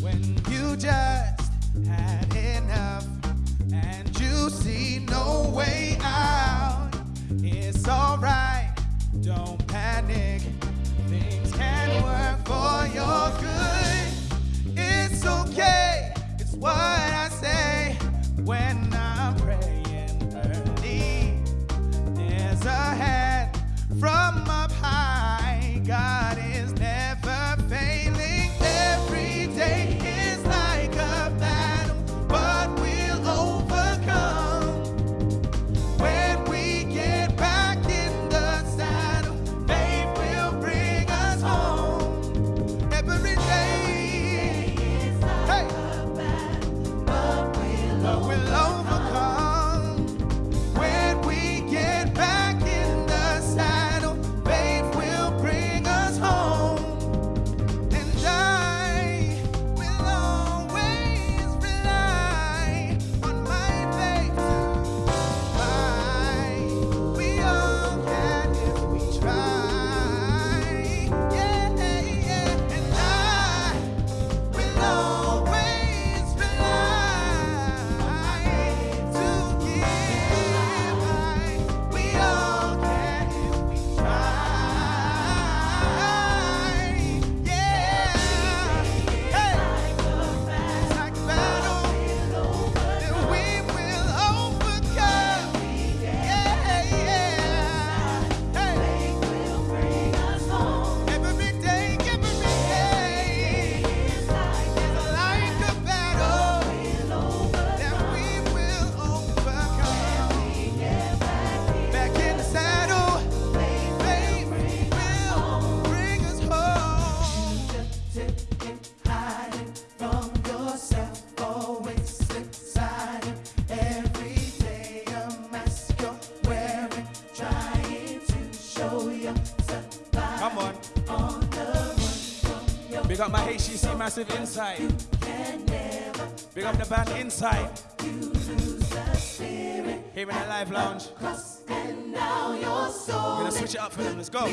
when you just had enough and you see no way out. Come on. Big up my HCC Massive Inside. Big up the band Inside. Here in the live lounge. We're gonna switch it up for them. Let's go.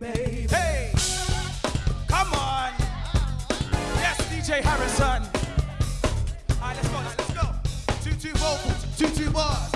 Hey! Come on! Yes, DJ Harrison. Alright, let's go. Let's go. Two two vocals, two two bars.